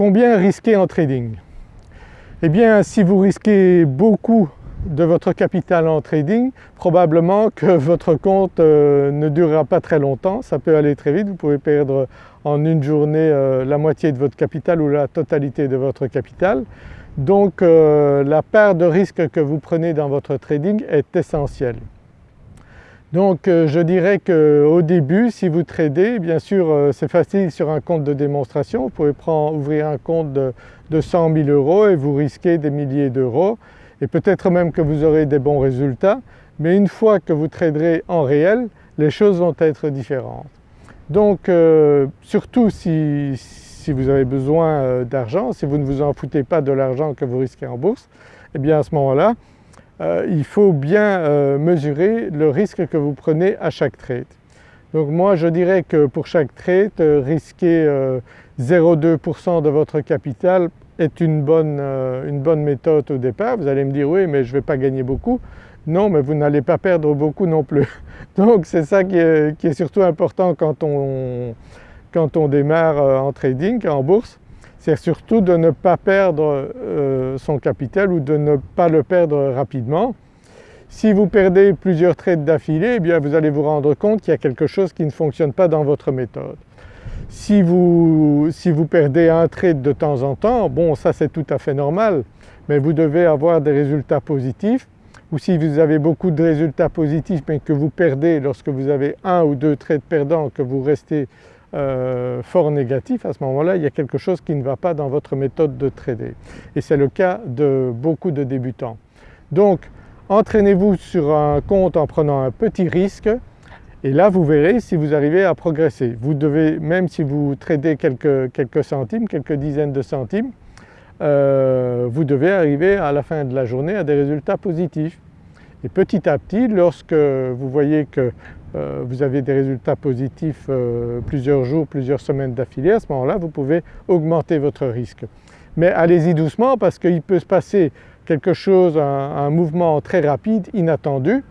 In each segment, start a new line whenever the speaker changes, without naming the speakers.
Combien risquer en trading? Eh bien si vous risquez beaucoup de votre capital en trading, probablement que votre compte euh, ne durera pas très longtemps, ça peut aller très vite, vous pouvez perdre en une journée euh, la moitié de votre capital ou la totalité de votre capital. Donc euh, la part de risque que vous prenez dans votre trading est essentielle. Donc je dirais qu'au début si vous tradez, bien sûr c'est facile sur un compte de démonstration, vous pouvez ouvrir un compte de, de 100 000 euros et vous risquez des milliers d'euros. Et peut-être même que vous aurez des bons résultats. Mais une fois que vous traderez en réel les choses vont être différentes. Donc euh, surtout si, vous avez besoin euh, d'argent, si vous ne vous en foutez pas de l'argent que vous risquez en bourse, eh bien à ce moment-là euh, il faut bien mesurer le risque que vous prenez à chaque trade. Donc moi je dirais que pour chaque trade risquer 0,2% de votre capital est une bonne, euh, une bonne méthode au départ. Vous allez me dire oui mais je ne vais pas gagner beaucoup. Non mais vous n'allez pas perdre beaucoup non plus. Donc c'est ça qui est, surtout important quand on, quand on démarre euh, en trading, en bourse, c'est surtout de ne pas perdre euh, son capital ou de ne pas le perdre rapidement. Si vous perdez plusieurs trades d'affilée, eh bien vous allez vous rendre compte qu'il y a quelque chose qui ne fonctionne pas dans votre méthode. Si vous, si vous perdez un trade de temps en temps, bon ça c'est tout à fait normal, mais vous devez avoir des résultats positifs ou si vous avez beaucoup de résultats positifs mais que vous perdez lorsque vous avez un ou deux trades perdants, que vous restez euh, fort négatif, à ce moment-là il y a quelque chose qui ne va pas dans votre méthode de trader et c'est le cas de beaucoup de débutants. Donc entraînez-vous sur un compte en prenant un petit risque et là vous verrez si vous arrivez à progresser. Vous devez, même si vous tradez quelques, quelques centimes, quelques dizaines de centimes, euh, vous devez arriver à la fin de la journée à des résultats positifs. Et petit à petit, lorsque vous voyez que vous avez des résultats positifs euh, plusieurs jours, plusieurs semaines d'affilée, à ce moment-là vous pouvez augmenter votre risque. Mais allez-y doucement parce qu'il peut se passer quelque chose, un mouvement très rapide, inattendu,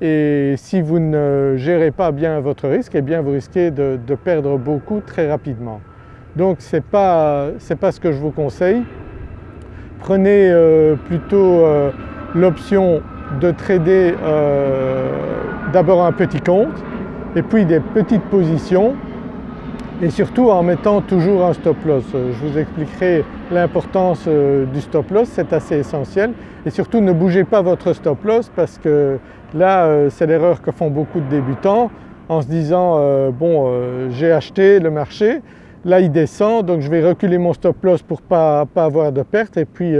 et si vous ne gérez pas bien votre risque, eh bien vous risquez de, perdre beaucoup très rapidement. Donc ce n'est pas, ce que je vous conseille. Prenez euh, plutôt euh, l'option de trader euh, d'abord un petit compte et puis des petites positions et surtout en mettant toujours un stop loss. Je vous expliquerai l'importance du stop loss, c'est assez essentiel et surtout ne bougez pas votre stop loss parce que Là euh, c'est l'erreur que font beaucoup de débutants en se disant euh, bon euh, j'ai acheté le marché, là il descend donc je vais reculer mon stop loss pour ne pas, avoir de perte et puis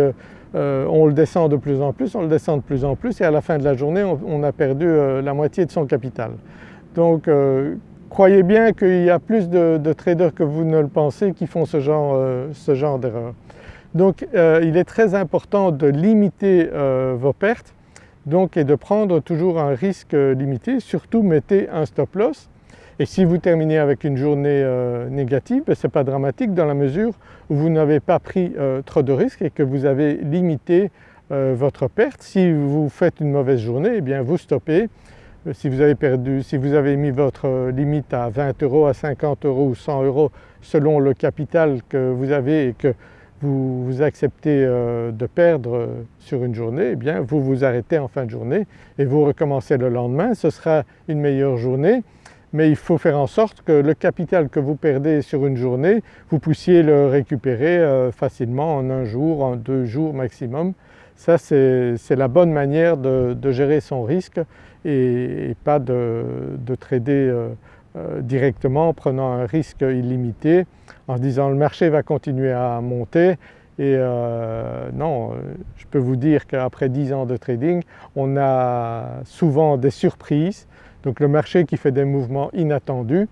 on le descend de plus en plus, on le descend de plus en plus et à la fin de la journée on, a perdu la moitié de son capital. Donc croyez bien qu'il y a plus de, traders que vous ne le pensez qui font ce genre, genre d'erreur. Donc il est très important de limiter vos pertes donc et de prendre toujours un risque limité, surtout mettez un stop loss et si vous terminez avec une journée euh, négative, ben, ce n'est pas dramatique dans la mesure où vous n'avez pas pris euh, trop de risques et que vous avez limité euh, votre perte. Si vous faites une mauvaise journée, eh bien vous stoppez. Si vous avez perdu, si vous avez mis votre limite à 20 euros, à 50 euros ou 100 euros selon le capital que vous avez et que vous, acceptez euh, de perdre sur une journée, eh bien vous vous arrêtez en fin de journée et vous recommencez le lendemain, ce sera une meilleure journée mais il faut faire en sorte que le capital que vous perdez sur une journée, vous puissiez le récupérer euh, facilement en un jour, en deux jours maximum. Ça c'est la bonne manière de, gérer son risque et, pas de, trader euh, directement en prenant un risque illimité en se disant le marché va continuer à monter et euh, non, je peux vous dire qu'après 10 ans de trading, on a souvent des surprises, donc le marché qui fait des mouvements inattendus.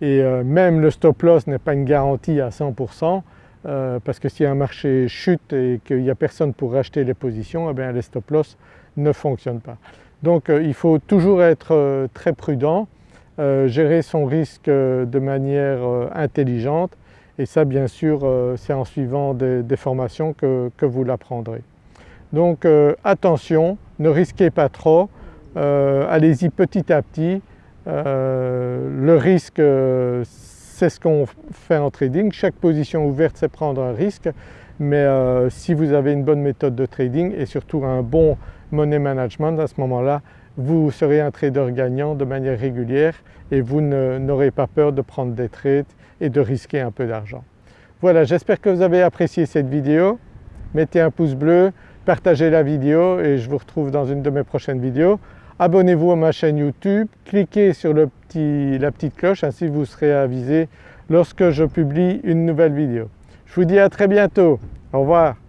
Et euh, même le stop loss n'est pas une garantie à 100% parce que si un marché chute et qu'il n'y a personne pour racheter les positions, eh les stop loss ne fonctionnent pas. Donc il faut toujours être très prudent euh, gérer son risque euh, de manière euh, intelligente et ça bien sûr c'est en suivant des, formations que, vous l'apprendrez. Donc attention, ne risquez pas trop, allez-y petit à petit. le risque c'est ce qu'on fait en trading. Chaque position ouverte c'est prendre un risque mais euh, si vous avez une bonne méthode de trading et surtout un bon money management à ce moment-là vous serez un trader gagnant de manière régulière et vous n'aurez pas peur de prendre des trades et de risquer un peu d'argent. Voilà j'espère que vous avez apprécié cette vidéo. Mettez un pouce bleu, partagez la vidéo et je vous retrouve dans une de mes prochaines vidéos. Abonnez-vous à ma chaîne YouTube, cliquez sur la petite cloche ainsi vous serez avisé lorsque je publie une nouvelle vidéo. Je vous dis à très bientôt, au revoir.